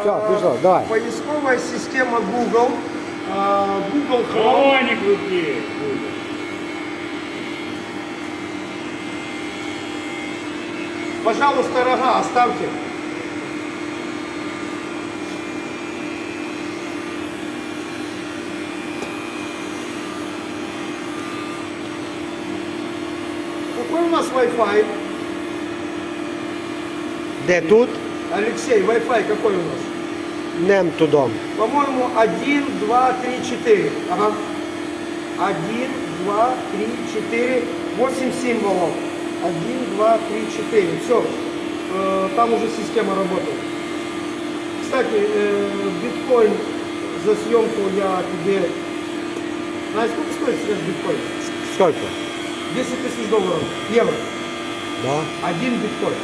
Все, А, пішло, давай. Поисковая система Google. а, Google Chrome. Хроник крути. Пожалуйста, рога оставьте. Какой у нас Wi-Fi? Де тут? Алексей, Wi-Fi какой у нас? Нем тудом. По-моему, 1, 2, 3, 4. Ага. 1, 2, 3, 4, 8 символов. 1, 2, 3, 4. Все. Там уже система работает. Кстати, э, биткоин за съемку я тебе... Знаешь, сколько стоит сейчас биткоин? Сколько? 10 тысяч долларов. Евро. Да. Один биткоин.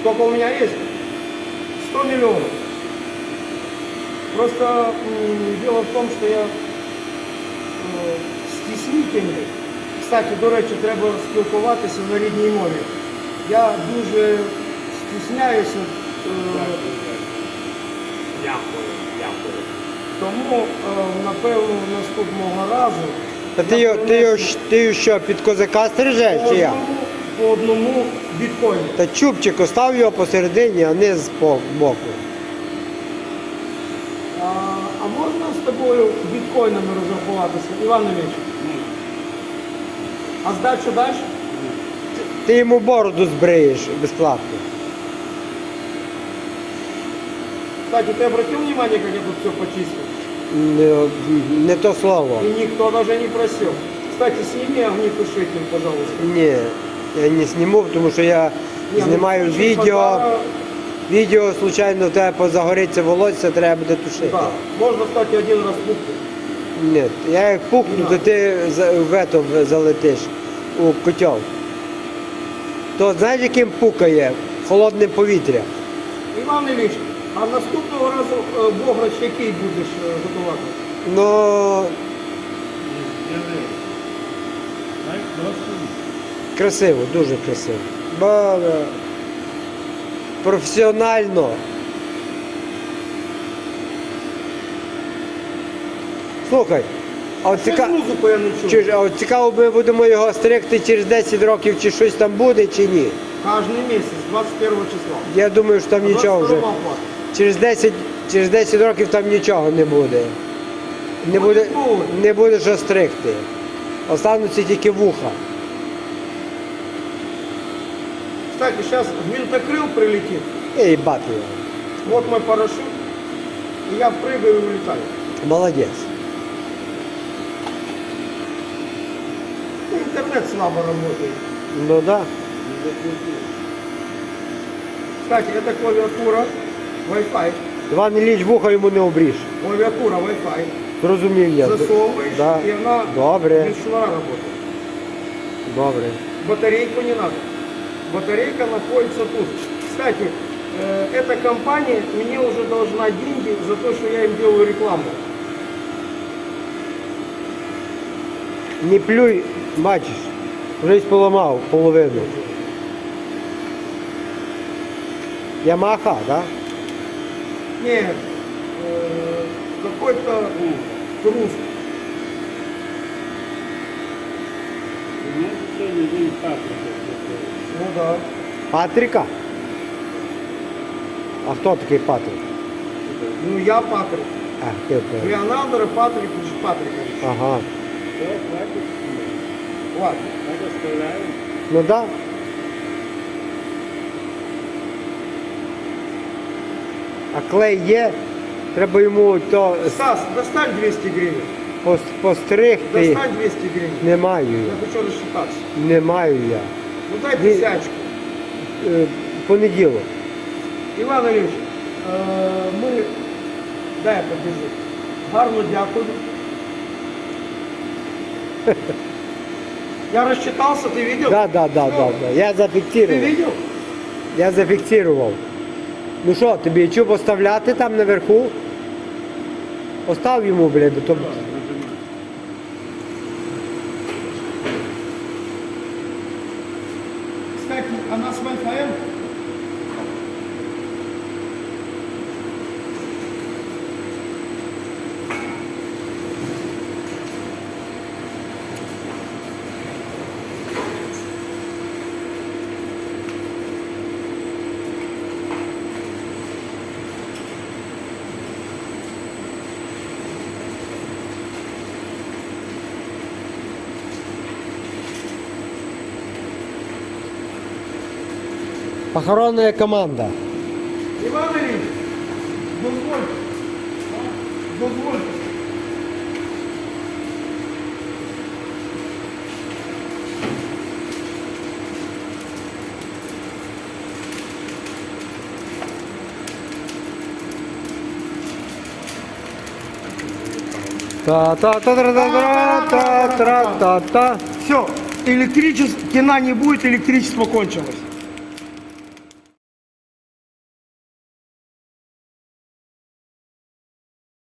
Сколько у меня есть? 100 миллионов. Просто дело в том, что я стіснительний. Кстати, до речі, треба спілкуватися на рідній мові. Я дуже стісняюся, е, Дякую, дякую. тому, е, напевно, наступного разу Та ти його, ти його, ти його що, під козака стрижеш по чи як? одному, по одному біткоїну. Та чубчик остав його посередині, а не з по- боку. А, а можна з тобою біткоїнами розрахуватися, Іван Ілліч? А здачу даш? Ти йому бороду збриєш безплатно. Кстати, ты обратил внимание, как я тут все почистил? Не, не то слово. И никто даже не просил. Кстати, сними огнетушитель, пожалуйста. Ні, я не зніму, тому що я Не, ну, знімаю включи відео. Відео, случайно, в тебе позагориться волосся, треба буде тушити. Да. Можно, кстати, один раз пукнуть. Ні, я як пукну, то ти за- в ето залетиш у котел. То знаєш, яким пукає? Холодне повітря. Іван Ілліч, а наступного разу е, бограч який будеш е, готувати? Ну, Скажи. Так, просто. Красиво, дуже красиво. Е, професіонально. Слухай, а от Це ціка... музику я не чую. чи ж- а от цікаво, ми будемо його стригти через 10 років, чи щось там буде, чи ні. Кожний місяць, 21 числа. Я думаю, що там нічого вже. 22 оплата. Через 10, через 10 років там нічого не буде. Не буде, не буде що стригти. Остануться тільки вуха. Кстати, сейчас гвинтокрыл прилетит. І бати його. Вот мой парашют. И я прыгаю и улетаю. Молодець. Ну, Интернет слабо работает. Ну так. Да. Кстати, это клавиатура Wi-Fi. Іван Ілліч вуха йому не обріж. Клавиатура Wi-Fi. Зрозумів я. Засовываешь, Да. и она Добре, без шнура работает. добре. Батарейку не надо. Батарейка находится тут. Кстати, э, эта компания мне уже должна деньги за то, что я им делаю рекламу. Не плюй, бачиш, вже й поламав половину. Ямаха, так? Да? Нет, э, какой-то груз. У нас сьогодні день Патрика. Ну да. Патріка? А хто такий Патрик? Ну я Патрик. А, ти певний. Леонардо Патрикович Патрикович. Ага. Ладно. Так оставляємо. Ну. Да. А клей є, треба йому то Стас, достань 200 гривен. пос- постригти. Достань 200 гривен. Не маю Я я. хочу рассчитаться. Не маю я. Ну дай Вы- тысячку. Е, Понеділок. Іван Ілліч, е, ми... Дай я побіжу. Гарно дякую. Я рассчитался, ты видел? Да, да, да, да, да. Я Ты зафіксував. видел? Я зафіксував. Ну що, тобі чуб поставляти там наверху? Постав йому, блядь, бо aqui, a nossa mãe foi Похоронная команда. Іван Ілліч, дозвольте. Дозвольте. та та та та та та та та та Все, электричество, кино не будет, электричество кончилось.